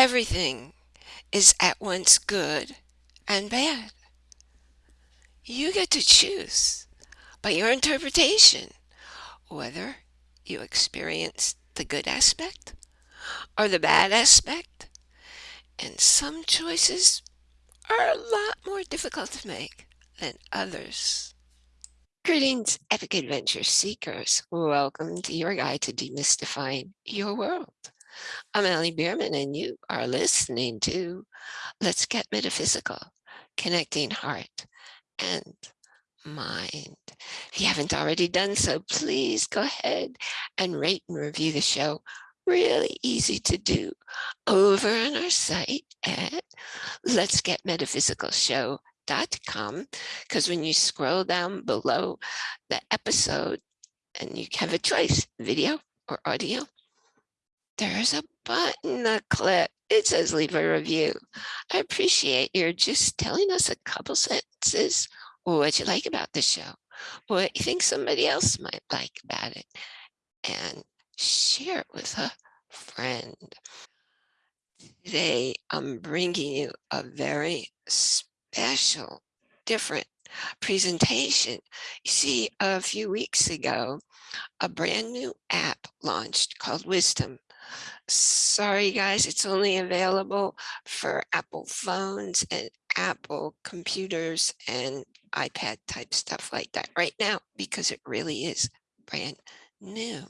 Everything is at once good and bad. You get to choose by your interpretation whether you experience the good aspect or the bad aspect, and some choices are a lot more difficult to make than others. Greetings, epic adventure seekers. Welcome to your guide to demystifying your world. I'm Allie Bierman, and you are listening to Let's Get Metaphysical, Connecting Heart and Mind. If you haven't already done so, please go ahead and rate and review the show. Really easy to do over on our site at Let's Get Metaphysical Show com because when you scroll down below the episode and you have a choice video or audio there's a button to click. It says leave a review. I appreciate your just telling us a couple sentences. What you like about the show? What you think somebody else might like about it? And share it with a friend. Today i'm bringing you a very special, different presentation. You see, a few weeks ago, a brand new app launched called Wisdom. Sorry, guys, it's only available for Apple phones and Apple computers and iPad type stuff like that right now because it really is brand new.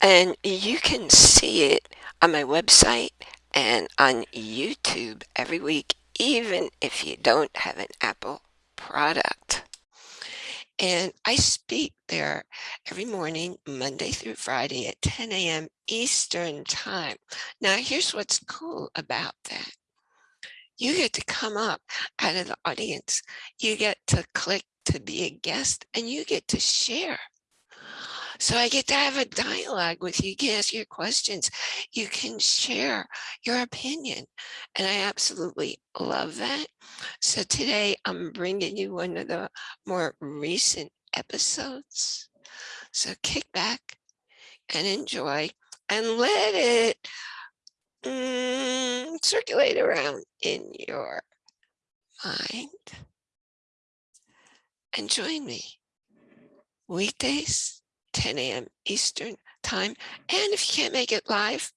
And you can see it on my website and on YouTube every week even if you don't have an Apple product. And I speak there every morning, Monday through Friday at 10 a.m. Eastern Time. Now, here's what's cool about that. You get to come up out of the audience. You get to click to be a guest and you get to share so I get to have a dialogue with you. You can ask your questions. You can share your opinion. And I absolutely love that. So today I'm bringing you one of the more recent episodes. So kick back and enjoy and let it mm, circulate around in your mind. And join me weekdays 10 a.m. Eastern time. And if you can't make it live,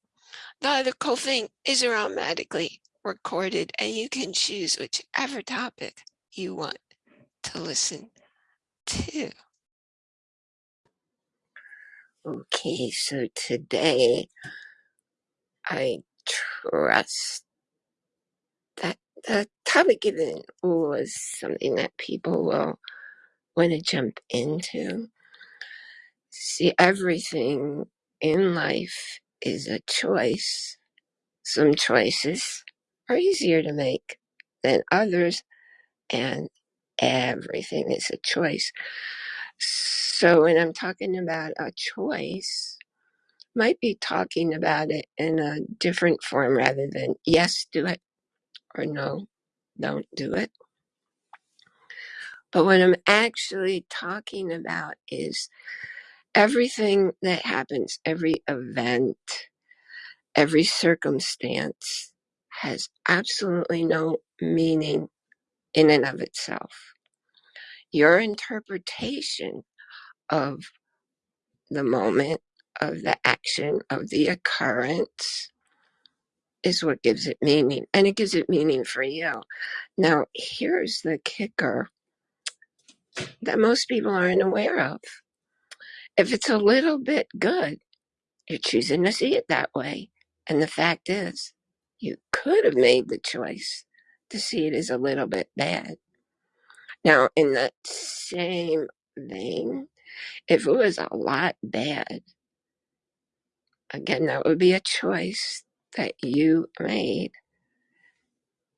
the other cool thing is automatically recorded and you can choose whichever topic you want to listen to. Okay, so today I trust that the topic given was something that people will want to jump into. See, everything in life is a choice. Some choices are easier to make than others, and everything is a choice. So when I'm talking about a choice, might be talking about it in a different form rather than yes, do it or no, don't do it. But what I'm actually talking about is everything that happens, every event, every circumstance has absolutely no meaning in and of itself. Your interpretation of the moment, of the action, of the occurrence is what gives it meaning. And it gives it meaning for you. Now, here's the kicker that most people aren't aware of. If it's a little bit good, you're choosing to see it that way. And the fact is, you could have made the choice to see it as a little bit bad. Now, in that same vein, if it was a lot bad, again, that would be a choice that you made.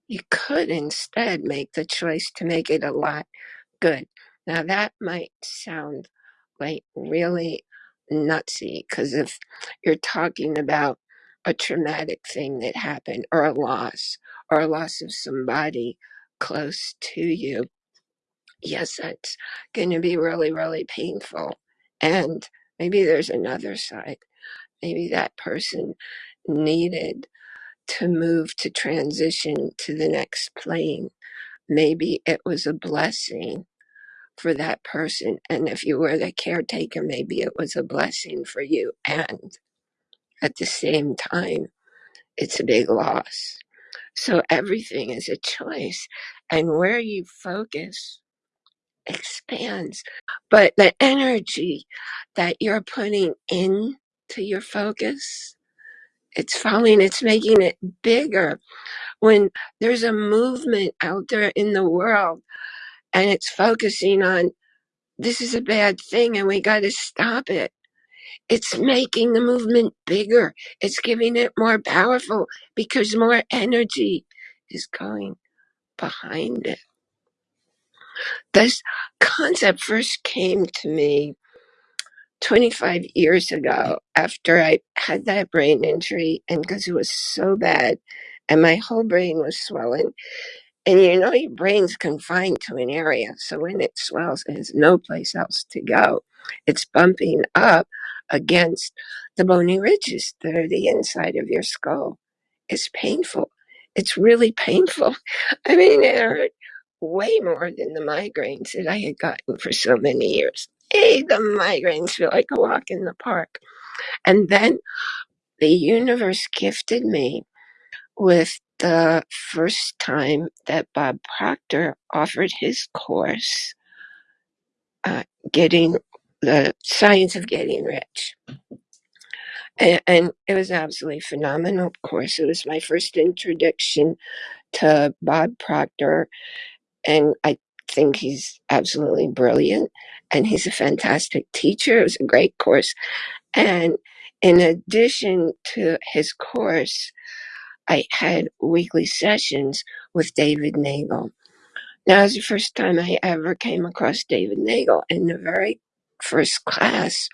You could instead make the choice to make it a lot good. Now, that might sound like really nutsy because if you're talking about a traumatic thing that happened or a loss or a loss of somebody close to you, yes, that's going to be really, really painful. And maybe there's another side. Maybe that person needed to move to transition to the next plane. Maybe it was a blessing for that person. And if you were the caretaker, maybe it was a blessing for you. And at the same time, it's a big loss. So everything is a choice. And where you focus expands. But the energy that you're putting into your focus, it's falling, it's making it bigger. When there's a movement out there in the world and it's focusing on this is a bad thing and we got to stop it. It's making the movement bigger. It's giving it more powerful because more energy is going behind it. This concept first came to me 25 years ago after I had that brain injury and because it was so bad and my whole brain was swollen And you know, your brain's confined to an area. So when it swells, there's no place else to go. It's bumping up against the bony ridges that are the inside of your skull. It's painful. It's really painful. I mean, it hurt way more than the migraines that I had gotten for so many years. Hey, the migraines feel like a walk in the park. And then the universe gifted me with the first time that Bob Proctor offered his course, uh, Getting the Science of Getting Rich. And, and it was absolutely phenomenal course. It was my first introduction to Bob Proctor, and I think he's absolutely brilliant and he's a fantastic teacher. It was a great course. And in addition to his course, I had weekly sessions with David Neagle. Now, it was the first time I ever came across David Neagle. In the very first class,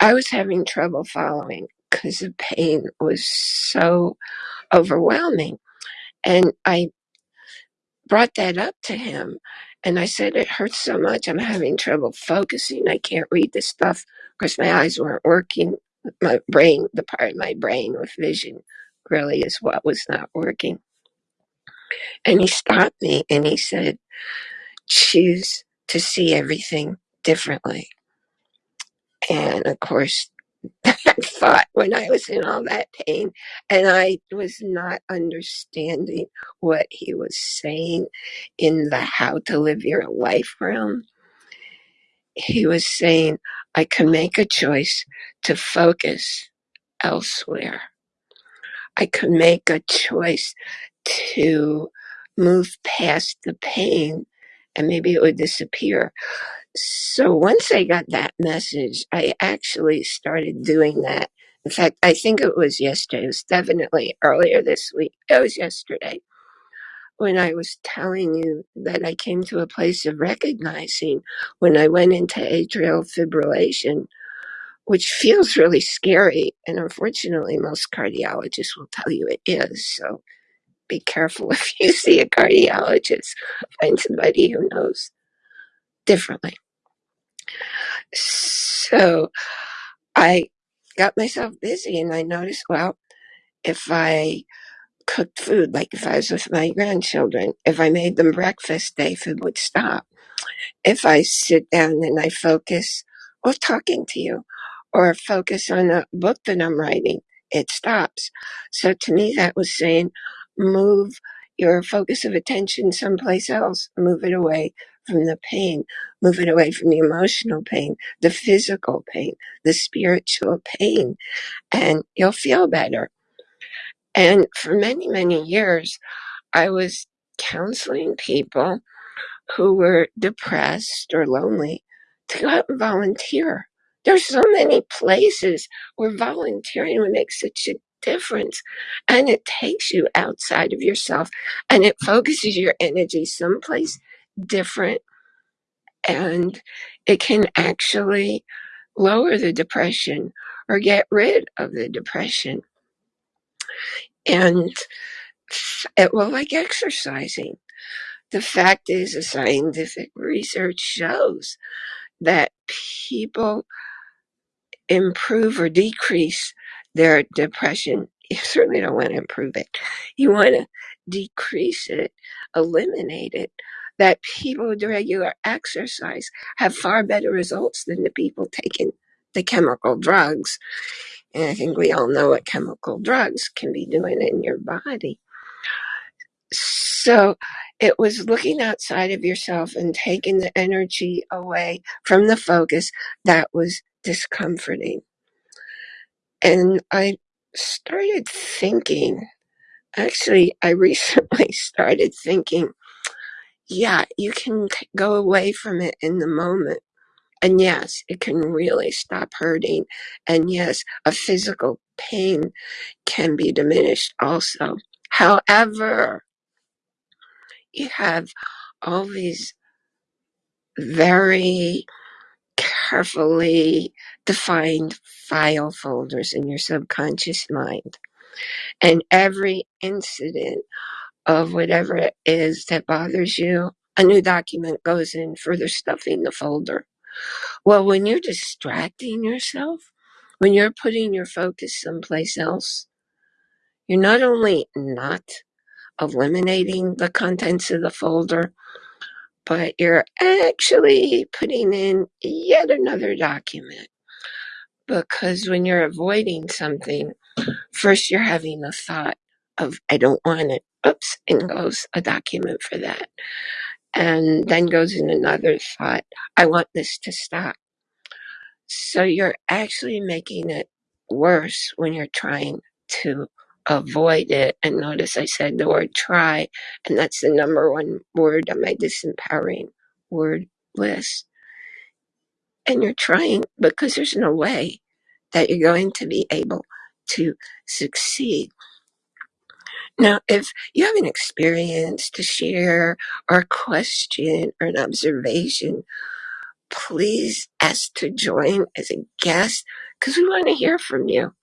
I was having trouble following because the pain was so overwhelming. And I brought that up to him. And I said, It hurts so much. I'm having trouble focusing. I can't read this stuff because my eyes weren't working. My brain, the part of my brain with vision, really is what was not working. And he stopped me and he said, choose to see everything differently. And of course, that thought when I was in all that pain and I was not understanding what he was saying in the how to live your life realm, he was saying, I can make a choice to focus elsewhere. I could make a choice to move past the pain and maybe it would disappear. So once I got that message, I actually started doing that. In fact, I think it was yesterday. It was definitely earlier this week. It was yesterday when I was telling you that I came to a place of recognizing when I went into atrial fibrillation, which feels really scary. And unfortunately, most cardiologists will tell you it is. So be careful if you see a cardiologist. Find somebody who knows differently. So I got myself busy and I noticed, well, if I cooked food, like if I was with my grandchildren, if I made them breakfast, David would stop if I sit down and I focus or talking to you or focus on a book that I'm writing, it stops. So to me, that was saying move your focus of attention someplace else, move it away from the pain, move it away from the emotional pain, the physical pain, the spiritual pain, and you'll feel better. And for many, many years, I was counseling people who were depressed or lonely to go out and volunteer. There's so many places where volunteering would make such a difference. And it takes you outside of yourself and it focuses your energy someplace different. And it can actually lower the depression or get rid of the depression. And it will like exercising the fact is, the scientific research shows that people improve or decrease their depression you certainly don't want to improve it. You want to decrease it, eliminate it. That people with regular exercise have far better results than the people taking the chemical drugs. And I think we all know what chemical drugs can be doing in your body. So it was looking outside of yourself and taking the energy away from the focus that was discomforting. And I started thinking, actually, I recently started thinking, yeah, you can go away from it in the moment. And yes, it can really stop hurting. And yes, a physical pain can be diminished also. However, you have all these very carefully defined file folders in your subconscious mind. And every incident of whatever it is that bothers you, a new document goes in further stuffing the folder. Well, when you're distracting yourself, when you're putting your focus someplace else, you're not only not eliminating the contents of the folder, but you're actually putting in yet another document. Because when you're avoiding something, first you're having the thought of, I don't want it. Oops, and goes a document for that. And then goes in another thought, I want this to stop. So you're actually making it worse when you're trying to avoid it. And notice I said the word try, and that's the number one word on my disempowering word list. And you're trying because there's no way that you're going to be able to succeed. Now, if you have an experience to share or a question or an observation, please ask to join as a guest because we want to hear from you.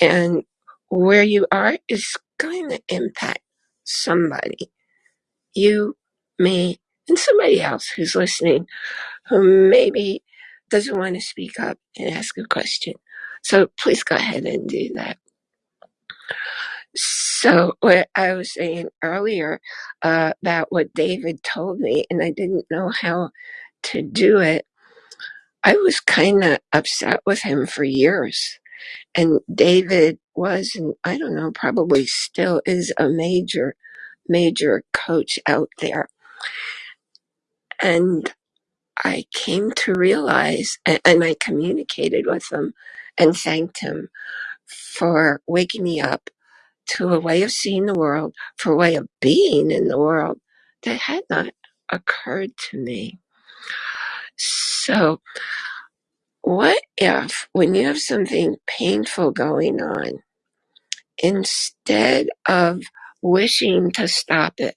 And where you are is going to impact somebody, you, me, and somebody else who's listening who maybe doesn't want to speak up and ask a question. So please go ahead and do that. So what I was saying earlier uh, about what David told me, and I didn't know how to do it, I was kind of upset with him for years. And David was, and I don't know, probably still is a major, major coach out there. And I came to realize, and, I communicated with him and thanked him for waking me up to a way of seeing the world, for a way of being in the world that had not occurred to me. So, what if when you have something painful going on, instead of wishing to stop it,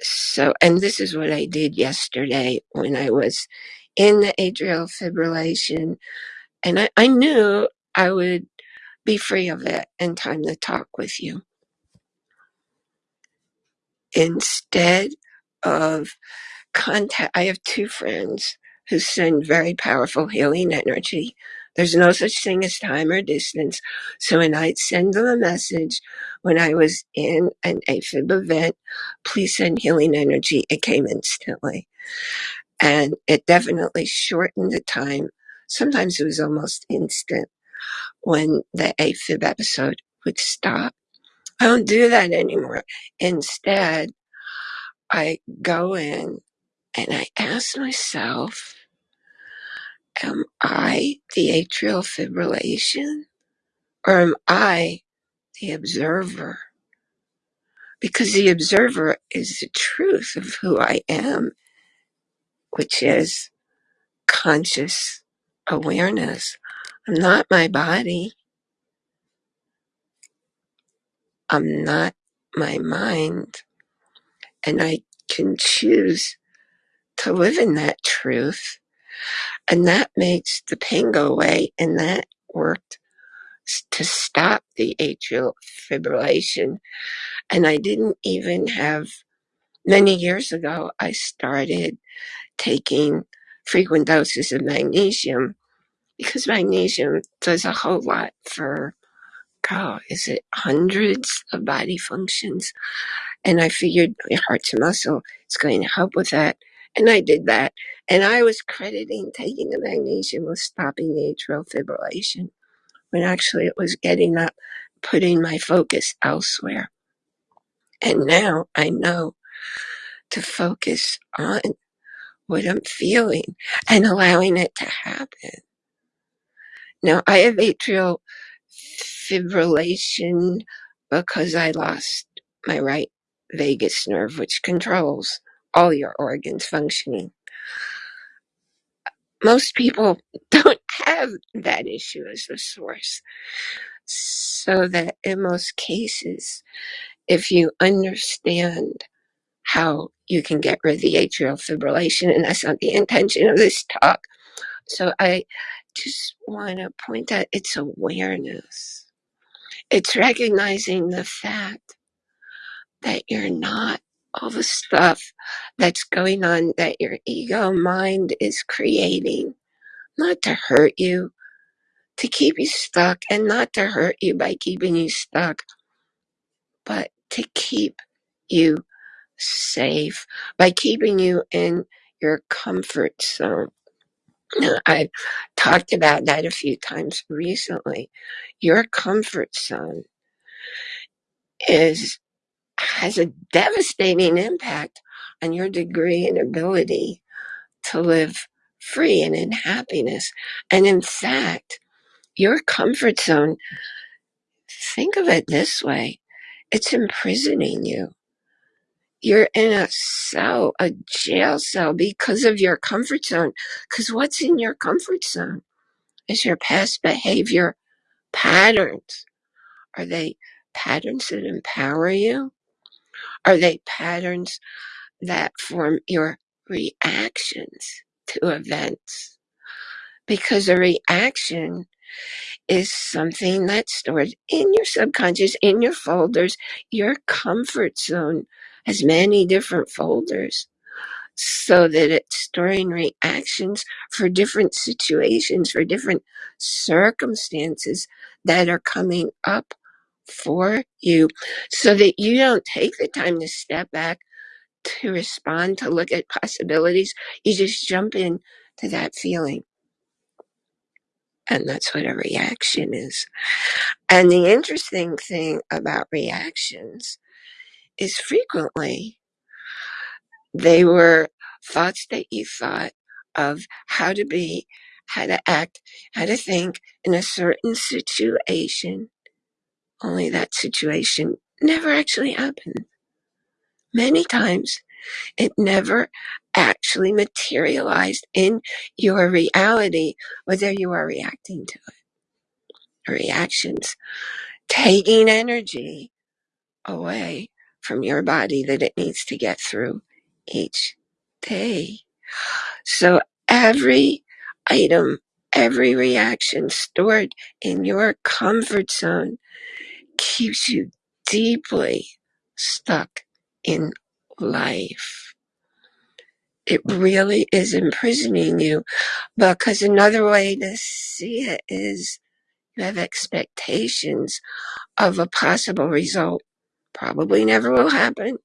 so, and this is what I did yesterday when I was in the atrial fibrillation, and I, I knew I would be free of it in time to talk with you. Instead of contact, I have two friends who send very powerful healing energy. There's no such thing as time or distance. So when I'd send them a message when I was in an AFib event, please send healing energy, it came instantly. And it definitely shortened the time. Sometimes it was almost instant when the AFib episode would stop. I don't do that anymore. Instead, I go in and I ask myself, am I the atrial fibrillation or am I the observer? Because the observer is the truth of who I am, which is conscious awareness. I'm not my body. I'm not my mind. And I can choose to live in that truth. And that makes the pain go away. And that worked to stop the atrial fibrillation. And I didn't even have, many years ago, I started taking frequent doses of magnesium because magnesium does a whole lot for oh, is it hundreds of body functions? And I figured my heart to muscle is going to help with that. And I did that. And I was crediting taking the magnesium with stopping the atrial fibrillation when actually it was getting up, putting my focus elsewhere. And now I know to focus on what I'm feeling and allowing it to happen. Now I have atrial fibrillation because I lost my right vagus nerve, which controls all your organs functioning. Most people don't have that issue as a source. So that in most cases, if you understand how you can get rid of the atrial fibrillation, and that's not the intention of this talk. So I just want to point out it's awareness. It's recognizing the fact that you're not all the stuff that's going on that your ego mind is creating, not to hurt you, to keep you stuck, and not to hurt you by keeping you stuck, but to keep you safe by keeping you in your comfort zone. I've talked about that a few times recently. Your comfort zone is has a devastating impact on your degree and ability to live free and in happiness. And in fact, your comfort zone, think of it this way it's imprisoning you. You're in a cell, a jail cell because of your comfort zone. Because what's in your comfort zone is your past behavior patterns. Are they patterns that empower you? Are they patterns that form your reactions to events? Because a reaction is something that's stored in your subconscious, in your folders. Your comfort zone has many different folders so that it's storing reactions for different situations, for different circumstances that are coming up for you so that you don't take the time to step back to respond, to look at possibilities. You just jump in to that feeling. And that's what a reaction is. And the interesting thing about reactions is frequently they were thoughts that you thought of how to be, how to act, how to think in a certain situation. Only that situation never actually happened. Many times it never actually materialized in your reality, whether you are reacting to it. Reactions taking energy away from your body that it needs to get through each day. So every item, every reaction stored in your comfort zone keeps you deeply stuck in life. It really is imprisoning you because another way to see it is you have expectations of a possible result. Probably never will happen,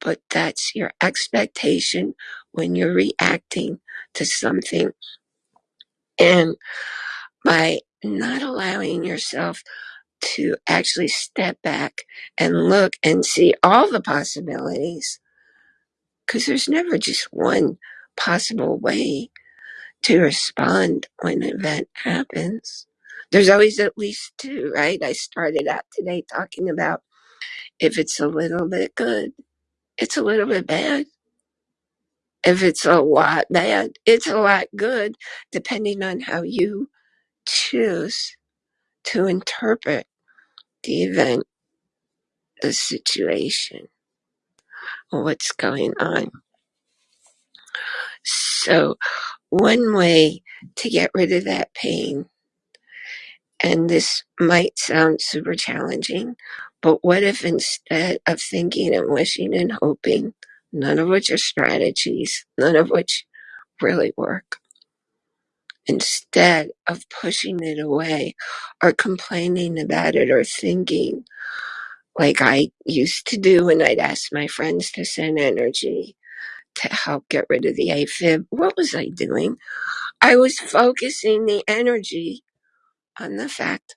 but that's your expectation when you're reacting to something. And by not allowing yourself to actually step back and look and see all the possibilities, because there's never just one possible way to respond when an event happens. There's always at least two, right? I started out today talking about if it's a little bit good, it's a little bit bad. If it's a lot bad, it's a lot good, depending on how you choose to interpret the event, the situation, what's going on. So, one way to get rid of that pain, and this might sound super challenging, but what if instead of thinking and wishing and hoping, none of which are strategies, none of which really work, instead of pushing it away or complaining about it or thinking like I used to do when I'd ask my friends to send energy to help get rid of the AFib. What was I doing? I was focusing the energy on the fact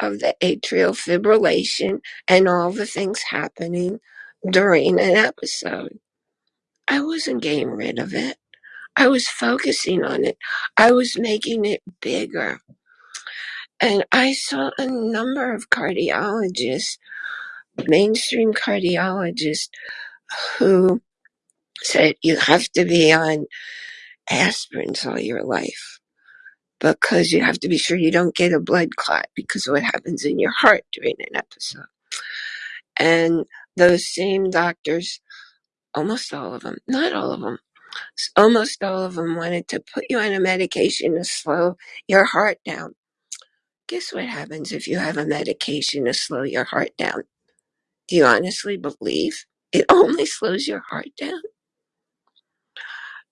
of the atrial fibrillation and all the things happening during an episode. I wasn't getting rid of it. I was focusing on it. I was making it bigger. And I saw a number of cardiologists, mainstream cardiologists, who said you have to be on aspirins all your life because you have to be sure you don't get a blood clot because of what happens in your heart during an episode. And those same doctors, almost all of them, not all of them, almost all of them wanted to put you on a medication to slow your heart down. Guess what happens if you have a medication to slow your heart down? Do you honestly believe it only slows your heart down?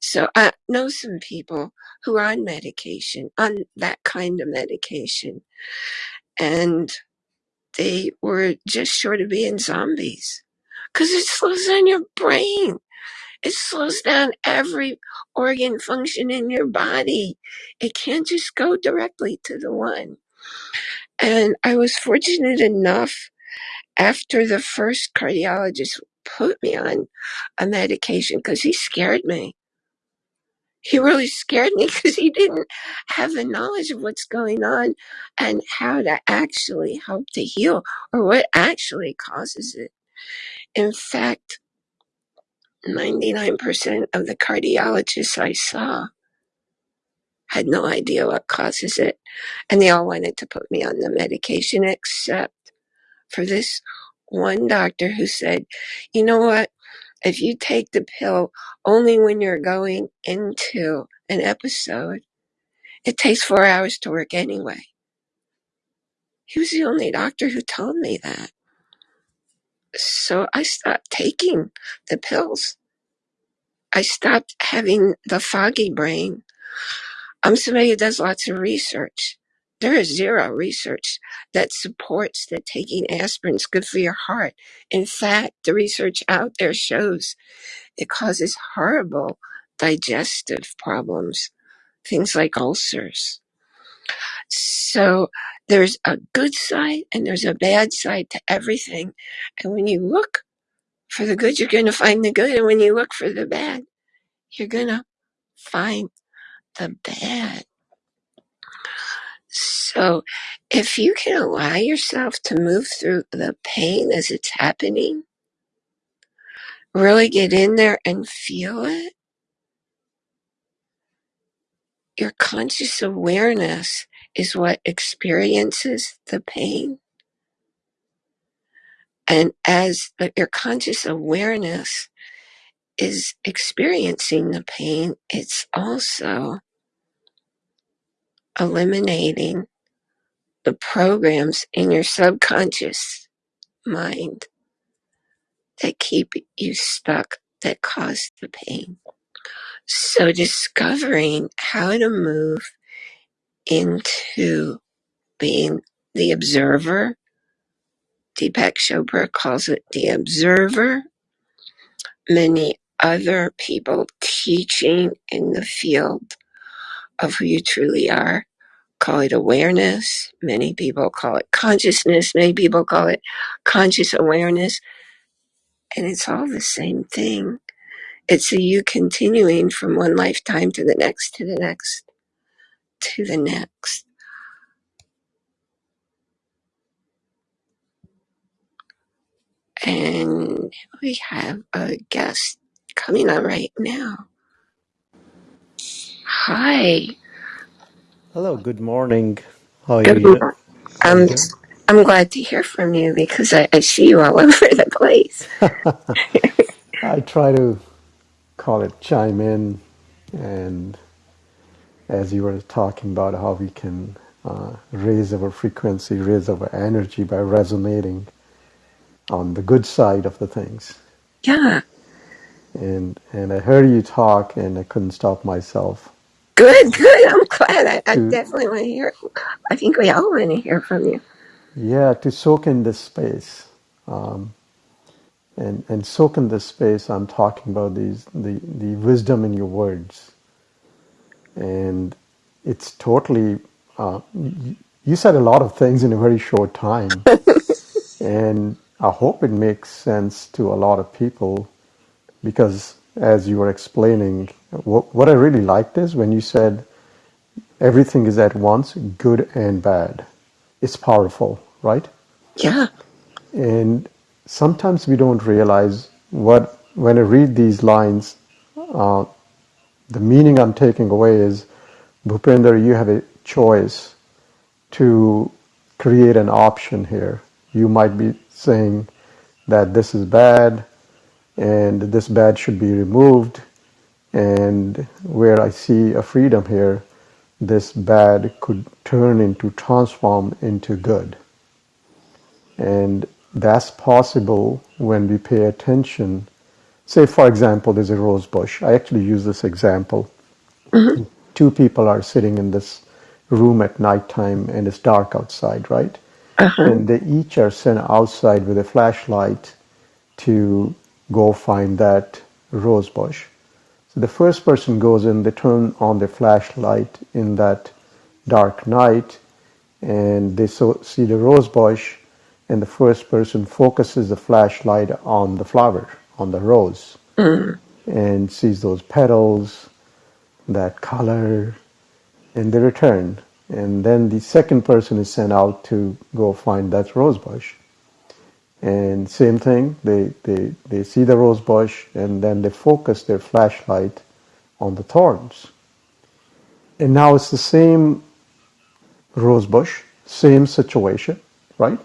So I know some people who are on medication, on that kind of medication, and they were just short of being zombies because it slows down your brain. It slows down every organ function in your body. It can't just go directly to the one. And I was fortunate enough after the first cardiologist put me on a medication because he scared me. He really scared me because he didn't have the knowledge of what's going on and how to actually help to heal or what actually causes it. In fact, 99% of the cardiologists I saw had no idea what causes it. And they all wanted to put me on the medication except for this one doctor who said, you know what? If you take the pill only when you're going into an episode, it takes four hours to work anyway. He was the only doctor who told me that. So I stopped taking the pills. I stopped having the foggy brain. I'm somebody who does lots of research. There is zero research that supports that taking aspirin is good for your heart. In fact, the research out there shows it causes horrible digestive problems, things like ulcers. So there's a good side and there's a bad side to everything. And when you look for the good, you're going to find the good. And when you look for the bad, you're going to find the bad. So if you can allow yourself to move through the pain as it's happening, really get in there and feel it, your conscious awareness is what experiences the pain. And as your conscious awareness is experiencing the pain, it's also eliminating the programs in your subconscious mind that keep you stuck, that cause the pain. So discovering how to move into being the observer. Deepak Chopra calls it the observer. Many other people teaching in the field of who you truly are call it awareness. Many people call it consciousness. Many people call it conscious awareness. And it's all the same thing. It's you continuing from one lifetime to the next, to the next, to the next. And we have a guest coming on right now. Hi. Hello, good morning. How are Good you? morning. How are you I'm? I'm glad to hear from you because I, I see you all over the place. I try to call it chime in, and as you were talking about how we can uh, raise our frequency, raise our energy by resonating on the good side of the things. Yeah. And and I heard you talk, and I couldn't stop myself. Good, good. I'm glad. I, I to definitely want to hear. I think we all want to hear from you. yeah to soak in this space um, and and soak in this space. I'm talking about these the the wisdom in your words, and it's totally. Uh, you said a lot of things in a very short time, and I hope it makes sense to a lot of people because as you were explaining, what, what I really liked is when you said everything is at once good and bad. It's powerful, right? Yeah. And sometimes we don't realize what, when I read these lines, uh, the meaning I'm taking away is Bhupender, you have a choice to create an option here. You might be saying that this is bad and this bad should be removed, and where I see a freedom here, this bad could turn into transform into good. And that's possible when we pay attention. Say, for example, there's a rose bush. I actually use this example. Two people are sitting in this room at nighttime and it's dark outside, right? Uh huh. And they each are sent outside with a flashlight to go find that rose bush. So the first person goes in, they turn on their flashlight in that dark night, and they so, see the rose bush, and the first person focuses the flashlight on the flower, on the rose, Mm. and sees those petals, that color, and they return. And then the second person is sent out to go find that rose bush. And same thing, they, they, they see the rose bush and then they focus their flashlight on the thorns. And now it's the same rose bush, same situation, right?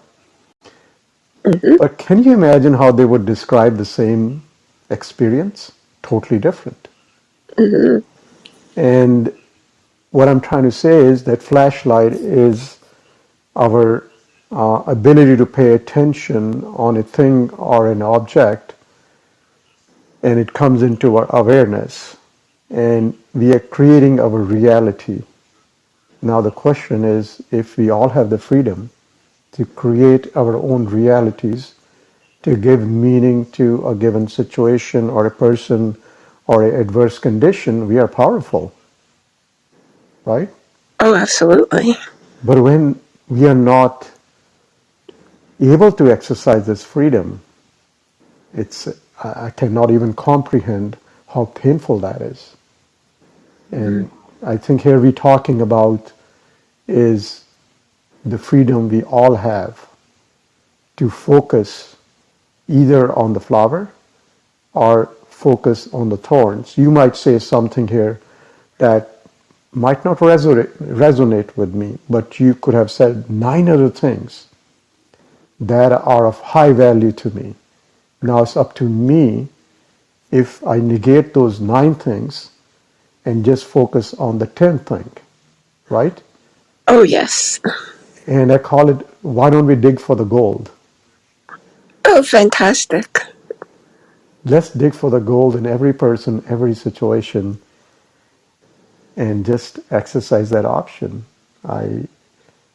Hmm But can you imagine how they would describe the same experience? Totally different. hmm And what I'm trying to say is that flashlight is our uh, ability to pay attention on a thing or an object, and it comes into our awareness, and we are creating our reality. Now, the question is if we all have the freedom to create our own realities, to give meaning to a given situation or a person or an adverse condition, we are powerful, right? Oh, absolutely. But when we are not able to exercise this freedom, it's I cannot even comprehend how painful that is. hmm And I think here we're talking about is the freedom we all have to focus either on the flower or focus on the thorns. You might say something here that might not resonate, resonate with me, but you could have said nine other things that are of high value to me. Now it's up to me if I negate those nine things and just focus on the tenth thing, right? Oh, yes. And I call it, why don't we dig for the gold? Oh, fantastic. Let's dig for the gold in every person, every situation, and just exercise that option. I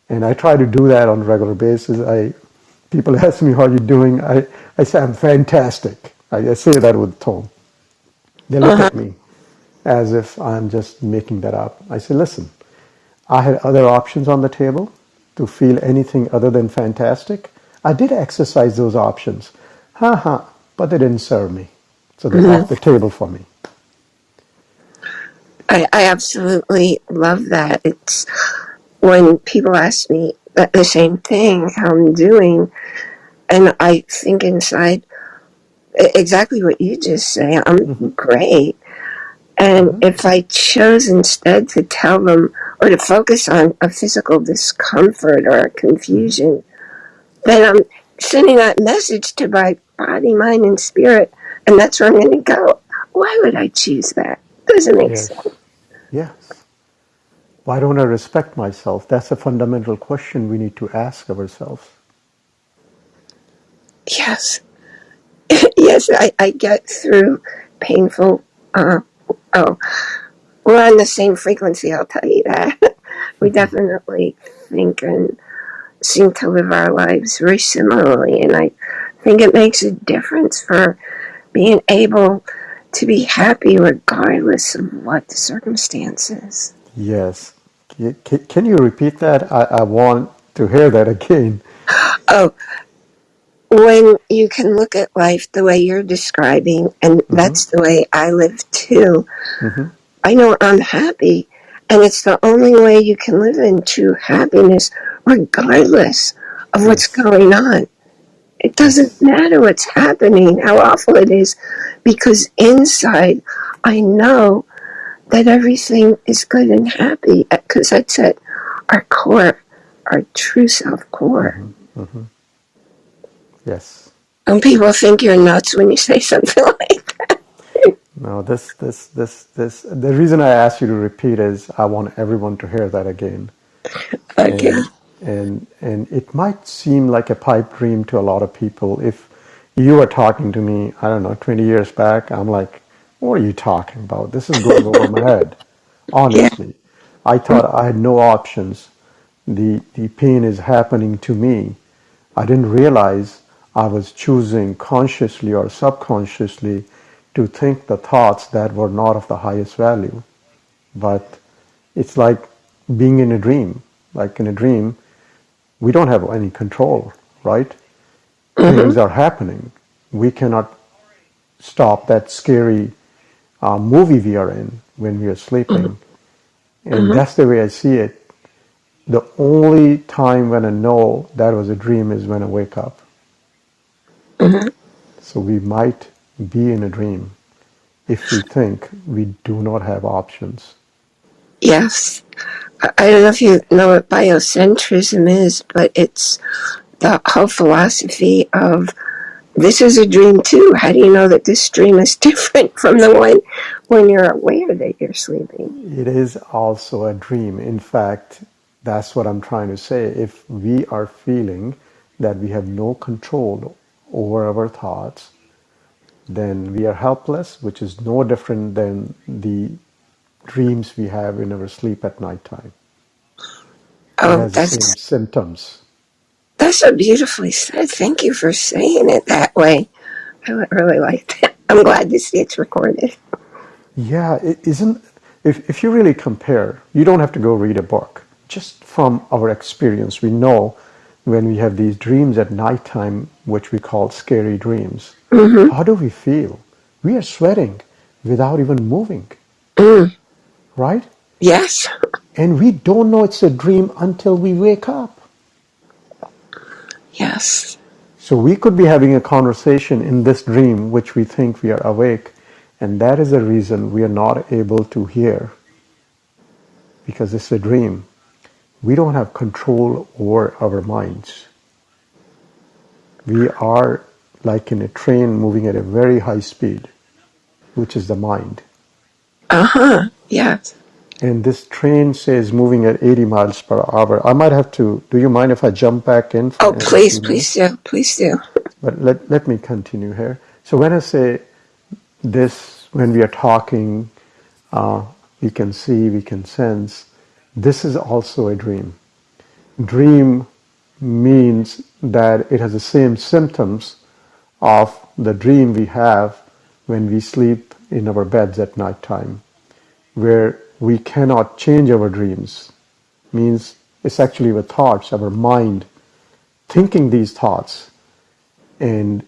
and I try to do that on a regular basis. I people ask me how you're doing. I, I say I'm fantastic. I, I say that with tone. They look huh. at uh-huh. me as if I'm just making that up. I say, listen, I had other options on the table to feel anything other than fantastic. I did exercise those options. Ha ha, but they didn't serve me. So they're off the table for me. I, I absolutely love that. It's when people ask me the the same thing, how I'm doing, and I think inside e- exactly what you just say. I'm hmm great. And hmm if I chose instead to tell them or to focus on a physical discomfort or a confusion, then I'm sending that message to my body, mind, and spirit, and that's where I'm going to go. Why would I choose that? Doesn't make Yes, sense. yes. Why don't I respect myself? That's a fundamental question we need to ask of ourselves. Yes, yes, I, I get through painful. Uh, oh, we're on the same frequency, I'll tell you that. we mm-hmm. definitely think and seem to live our lives very similarly. And I think it makes a difference for being able to be happy regardless of what the circumstances. Yes. Can you repeat that? I, I want to hear that again. Oh, when you can look at life the way you're describing, and hmm that's the way I live too, hmm I know I'm happy, and it's the only way you can live in true happiness, regardless of what's going on. It doesn't matter what's happening, how awful it is, because inside I know that everything is good and happy, because that's at our core, our true self core. hmm hmm Yes. And people think you're nuts when you say something like that. No, this, this, this, this. The reason I asked you to repeat is I want everyone to hear that again. Okay. And and and it might seem like a pipe dream to a lot of people. If you were talking to me, I don't know, 20 years back, I'm like, what are you talking about? This is going over my head. Yeah. Honestly, I thought I had no options. The the pain is happening to me. I didn't realize I was choosing consciously or subconsciously to think the thoughts that were not of the highest value. But it's like being in a dream. Like in a dream, we don't have any control, right? hmm Things are happening. We cannot stop that scary uh, movie we are in when we are sleeping. And hmm that's the way I see it. The only time when I know that was a dream is when I wake up. Hmm So we might be in a dream if we think we do not have options. Yes. I I don't know if you know what biocentrism is, but it's the whole philosophy of this is a dream too. How do you know that this dream is different from the one when you're aware that you're sleeping? It is also a dream. In fact, that's what I'm trying to say. If we are feeling that we have no control over our thoughts, then we are helpless, which is no different than the dreams we have in our sleep at nighttime. It Oh, has the same that's symptoms. that's so beautifully said. Thank you for saying it that way. I would really like that. I'm glad to see it's recorded. Yeah, it isn't. If, if you really compare, you don't have to go read a book. Just from our experience, we know when we have these dreams at nighttime, which we call scary dreams, hmm how do we feel? We are sweating without even moving, Mm. right? Yes. And we don't know it's a dream until we wake up. Yes. So we could be having a conversation in this dream, which we think we are awake, and that is the reason we are not able to hear because it's a dream. We don't have control over our minds. We are like in a train moving at a very high speed, which is the mind. Uh huh. Yes. And this train says moving at 80 miles per hour. I might have to, do you mind if I jump back in Oh, for a please, please do. Please do. But let, let me continue here. So when I say this, when we are talking, uh, we can see, we can sense, this is also a dream. Dream means that it has the same symptoms of the dream we have when we sleep in our beds at night time, where we cannot change our dreams. Means it's actually our thoughts, our mind thinking these thoughts, and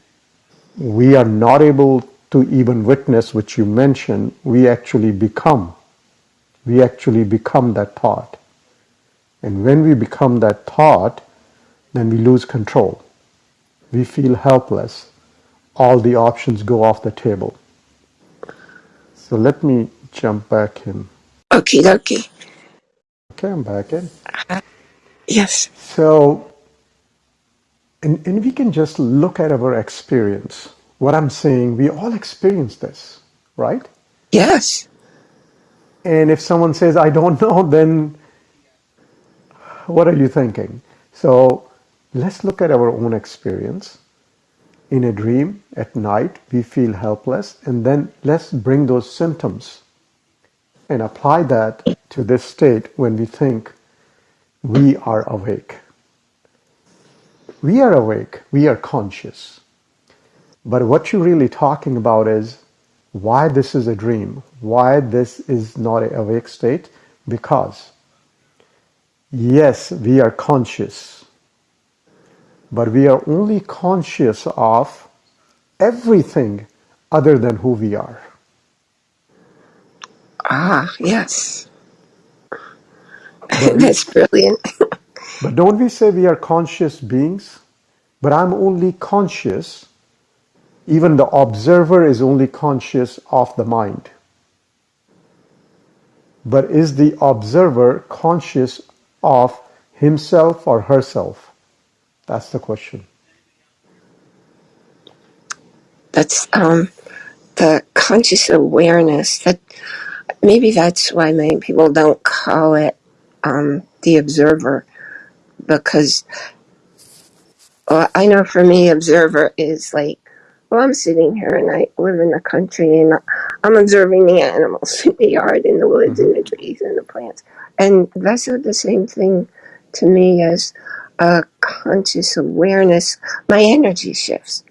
we are not able to even witness what you mentioned. We actually become. We actually become that thought. And when we become that thought, then we lose control. We feel helpless. All the options go off the table. So let me jump back in. Okay, dokie. Okay, I'm back in. Uh, yes. So, and, and we can just look at our experience. What I'm saying, we all experience this, right? Yes. And if someone says, I don't know, then what are you thinking? So let's look at our own experience. In a dream at night, we feel helpless, and then let's bring those symptoms and apply that to this state when we think we are awake. We are awake, we are conscious. But what you're really talking about is why this is a dream, why this is not an awake state. Because, yes, we are conscious, but we are only conscious of everything other than who we are. Ah, yes. That's brilliant. but don't we say we are conscious beings? But I'm only conscious, even the observer is only conscious of the mind. But is the observer conscious of himself or herself? That's the question. That's um the conscious awareness that maybe that's why many people don't call it um the observer because well, I know for me observer is like well I'm sitting here and I live in the country and I'm observing the animals in the yard in the woods and the trees and the plants. And that's not the same thing to me as a conscious awareness. My energy shifts.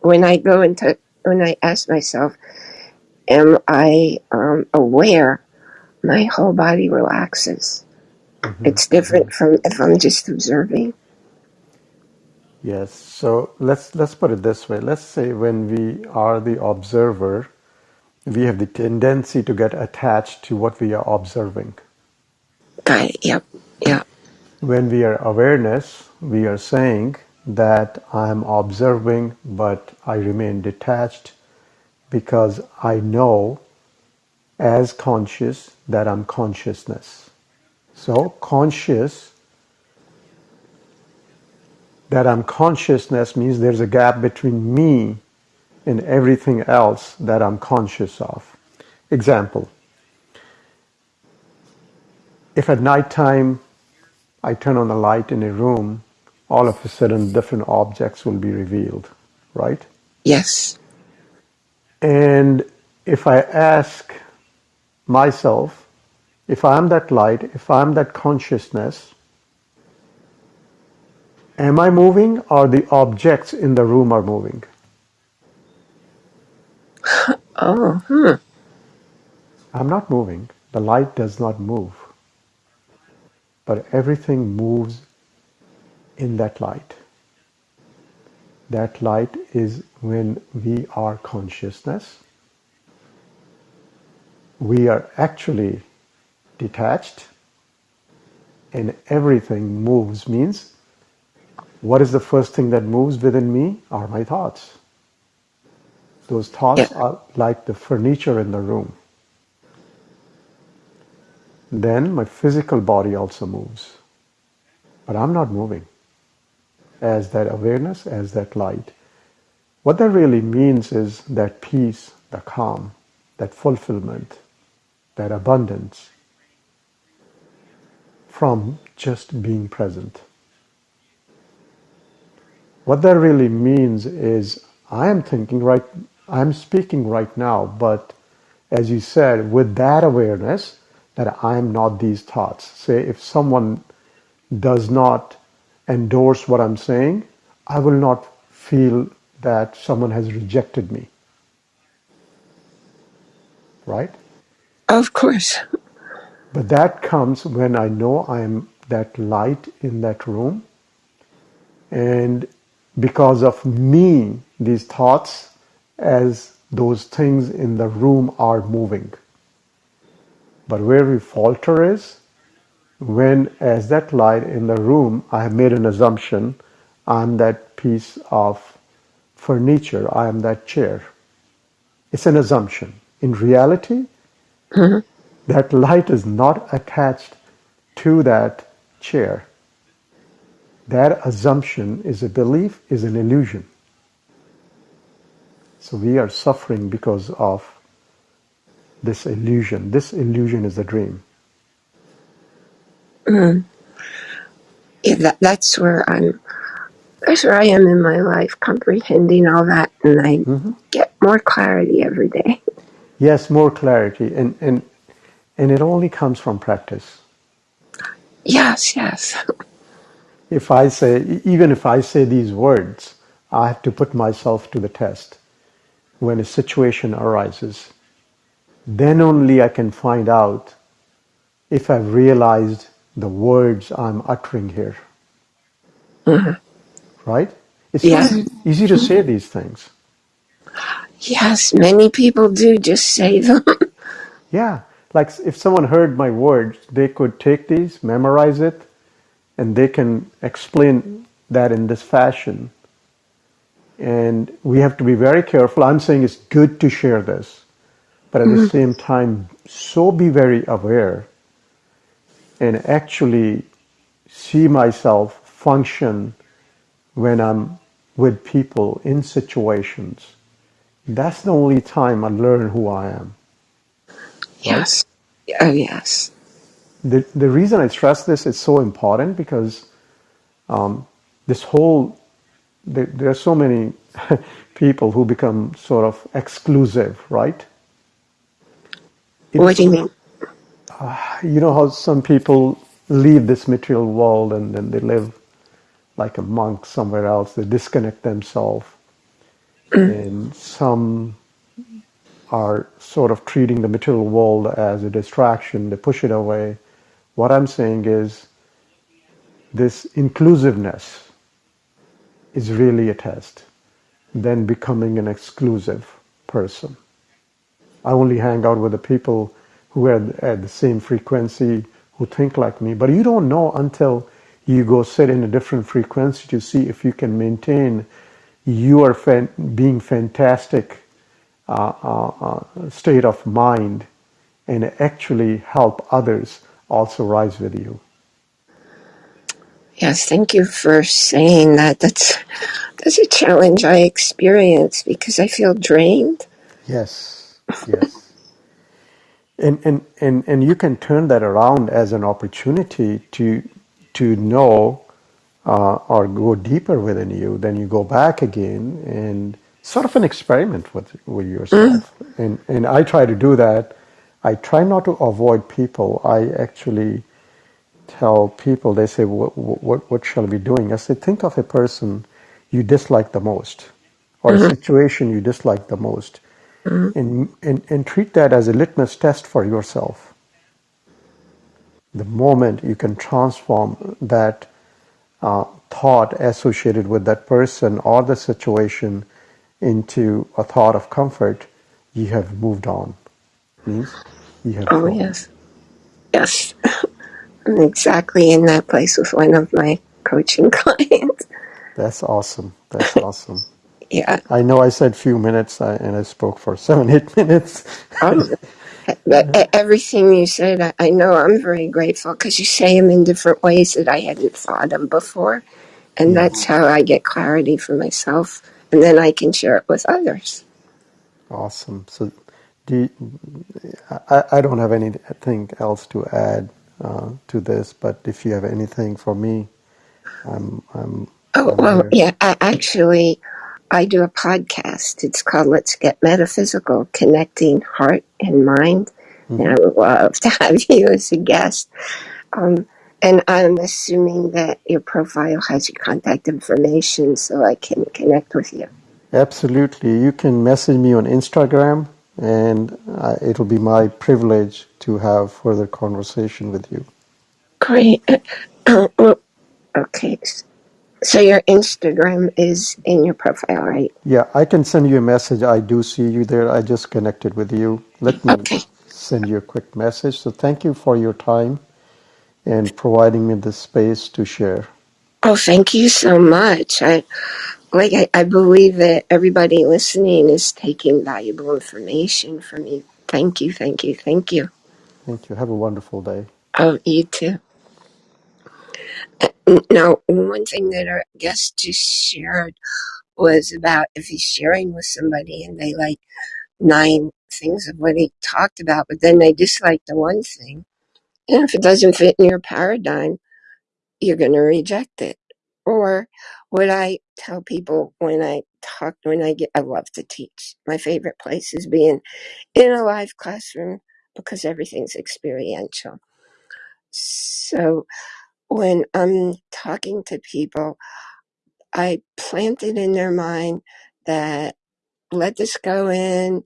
When I go into when I ask myself am I um, aware, my whole body relaxes. hmm It's different from if I'm just observing. Yes. So let's let's put it this way. Let's say when we are the observer, we have the tendency to get attached to what we are observing. It. Yep. Yep. When we are awareness, we are saying that I'm observing, but I remain detached because I know as conscious that I'm consciousness. So conscious that I'm consciousness means there's a gap between me and everything else that I'm conscious of. Example, if at nighttime I turn on the light in a room, all of a sudden different objects will be revealed, right? Yes. And if I ask myself, if I'm that light, if I'm that consciousness, am I moving or the objects in the room are moving? Oh, hmm. I'm not moving. The light does not move, but everything moves in that light. That light is when we are consciousness. We are actually detached and everything moves means what is the first thing that moves within me are my thoughts. Those Yeah. thoughts are like the furniture in the room. Then my physical body also moves, but I'm not moving as that awareness, as that light. What that really means is that peace, the calm, that fulfillment, that abundance from just being present. What that really means is I am thinking right, I'm speaking right now, but as you said, with that awareness that I am not these thoughts. Say if someone does not endorse what I'm saying, I will not feel that someone has rejected me, right? Of course. But that comes when I know I am that light in that room and because of me, these thoughts as those things in the room are moving. But where we falter is when, as that light in the room, I have made an assumption I'm that piece of furniture, I am that chair. It's an assumption. In reality, Mhm. that light is not attached to that chair. That assumption is a belief, is an illusion. So we are suffering because of this illusion. This illusion is a dream. Mm. Yeah, that, that's where I'm. That's where I am in my life, comprehending all that, and I hmm get more clarity every day. Yes, more clarity. And, and and it only comes from practice. Yes, yes. If I say, even if I say these words, I have to put myself to the test. When a situation arises, then only I can find out if I've realized the words I'm uttering here. Mm-hmm. Right? It's Yeah. easy to say these things. Yes, many people do just say them. Yeah, like if someone heard my words, they could take these, memorize it, and they can explain that in this fashion. And we have to be very careful. I'm saying it's good to share this, but at the mm-hmm. same time, so be very aware and actually see myself function when I'm with people in situations. That's the only time I learn who I am, right? yes. Oh, yes. The, the reason I stress this is so important because um, this whole, there, there are so many people who become sort of exclusive, right? What do you mean? Ah, you know how some people leave this material world and then they live like a monk somewhere else, they disconnect themselves, mm. and some are sort of treating the material world as a distraction, they push it away. What I'm saying is this inclusiveness is really a test than becoming an exclusive person. I only hang out with the people who are at the same frequency, who think like me. But you don't know until you go sit in a different frequency to see if you can maintain your fan, being fantastic uh, uh, uh, state of mind and actually help others also rise with you. Yes, thank you for saying that. That's that's a challenge I experience because I feel drained. Yes, yes. And, and, and, and you can turn that around as an opportunity to, to know uh, or go deeper within you. Then you go back again and sort of an experiment with, with yourself. And, and I try to do that. I try not to avoid people. I actually tell people, they say, what, what, what shall we be doing? I say, think of a person you dislike the most or a situation you dislike the most and, and, and treat that as a litmus test for yourself. The moment you can transform that uh, thought associated with that person or the situation into a thought of comfort, you have moved on. Means you have Oh, grown. yes. Yes. I'm exactly in that place with one of my coaching clients. That's awesome. That's awesome. Yeah. I know I said few minutes I, and I spoke for seven, eight minutes. Oh, but e- everything you said, I I know I'm very grateful because you say them in different ways that I hadn't thought of before. And that's how I get clarity for myself. And then I can share it with others. Awesome. So you, I, I don't have anything else to add uh, to this, but if you have anything for me, I'm, I'm, Oh, I'm well, here. yeah, I, actually, I do a podcast. It's called Let's Get Metaphysical Connecting Heart and Mind. And I would love to have you as a guest. Um, and I'm assuming that your profile has your contact information so I can connect with you. Absolutely. You can message me on Instagram, and uh, it'll be my privilege to have further conversation with you. Great. Well, okay. So your Instagram is in your profile, right? Yeah, I can send you a message. I do see you there. I just connected with you. Let me Okay. send you a quick message. So thank you for your time and providing me the space to share. Oh, thank you so much. I like I, I believe that everybody listening is taking valuable information from you. Thank you, thank you, thank you. Thank you. Have a wonderful day. Oh, you too. Uh, n- Now, one thing that our guest just shared was about if he's sharing with somebody and they like nine things of what he talked about, but then they dislike the one thing. And if it doesn't fit in your paradigm, you're going to reject it. Or what I tell people when I talk, when I get, I love to teach. My favorite place is being in a live classroom, because everything's experiential. So when I'm talking to people, I plant it in their mind that let this go in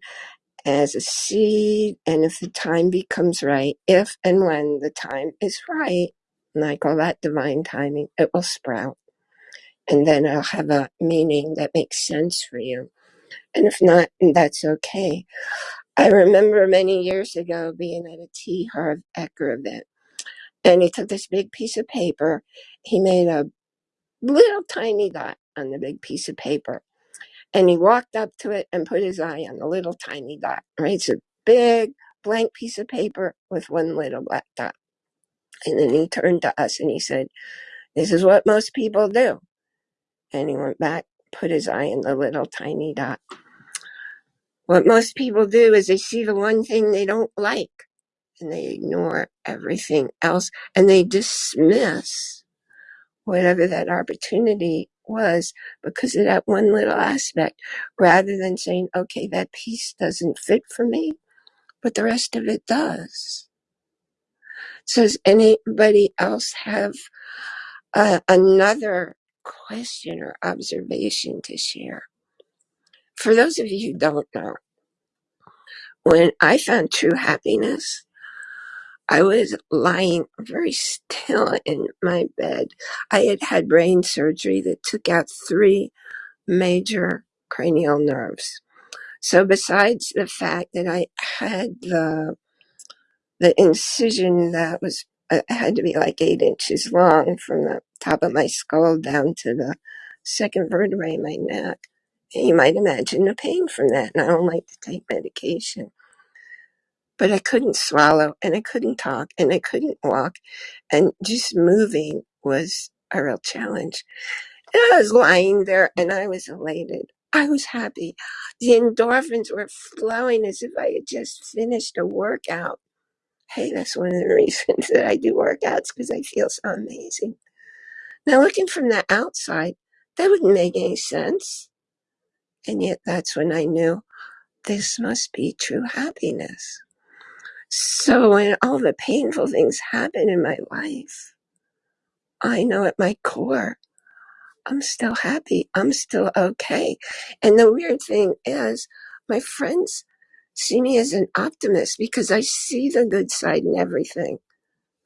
as a seed, and if the time becomes right, if and when the time is right, and I call that divine timing, it will sprout. And then I'll have a meaning that makes sense for you. And if not, that's okay. I remember many years ago being at a T. Harv Eker event, and he took this big piece of paper. He made a little tiny dot on the big piece of paper And he walked up to it and put his eye on the little tiny dot. Right? It's a big blank piece of paper with one little black dot. And then he turned to us and he said, This is what most people do. And he went back, put his eye in the little tiny dot. What most people do is they see the one thing they don't like and they ignore everything else and they dismiss whatever that opportunity was because of that one little aspect rather than saying, okay, that piece doesn't fit for me, but the rest of it does. So does anybody else have uh, another question or observation to share? For those of you who don't know, when I found true happiness, I was lying very still in my bed. I had had brain surgery that took out three major cranial nerves. So besides the fact that I had the the incision that was uh, had to be like eight inches long from the top of my skull down to the second vertebrae in my neck, you might imagine the pain from that. And I don't like to take medication, but I couldn't swallow and I couldn't talk and I couldn't walk, and just moving was a real challenge. And I was lying there and I was elated. I was happy. The endorphins were flowing as if I had just finished a workout. Hey, that's one of the reasons that I do workouts because I feel so amazing. Now, looking from the outside, that wouldn't make any sense. And yet, that's when I knew this must be true happiness. So, when all the painful things happen in my life, I know at my core I'm still happy. I'm still okay. And the weird thing is, my friends see me as an optimist because I see the good side in everything.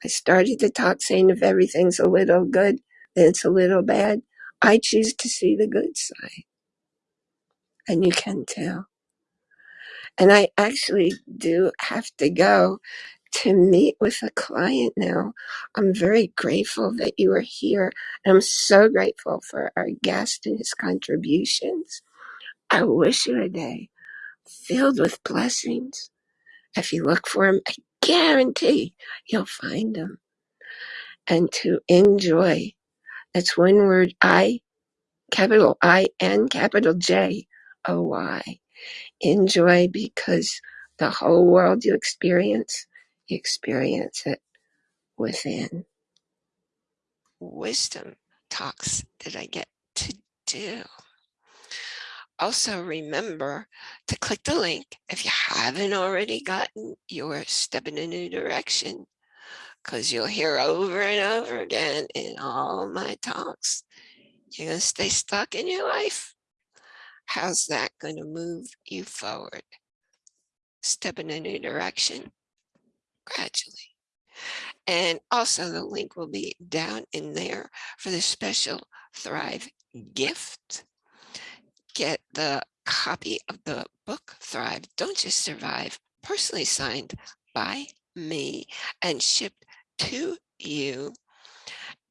I started to talk saying if everything's a little good, then it's a little bad. I choose to see the good side. And you can tell. And I actually do have to go to meet with a client now. I'm very grateful that you are here. And I'm so grateful for our guest and his contributions. I wish you a day filled with blessings. If you look for them, I guarantee you'll find them. And to enjoy. That's one word I, capital I N, capital J O Y. Enjoy because the whole world you experience, you experience it within. Wisdom talks that I get to do. Also, remember to click the link if you haven't already gotten your Step in a New Direction, because you'll hear over and over again in all my talks. You're going to stay stuck in your life. How's that going to move you forward? Step in a new direction gradually. And also the link will be down in there for the special Thrive gift. Get the copy of the book Thrive, Don't Just Survive, personally signed by me and shipped to you.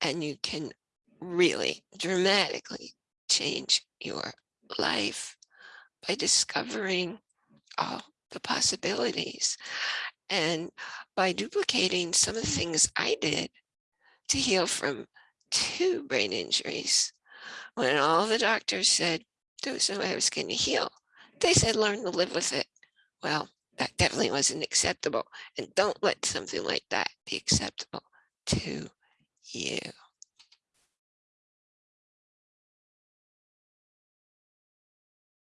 And you can really dramatically change your life by discovering all the possibilities and by duplicating some of the things I did to heal from two brain injuries. When all the doctors said no way I was going to heal, they said learn to live with it. Well, that definitely wasn't acceptable. And don't let something like that be acceptable to you.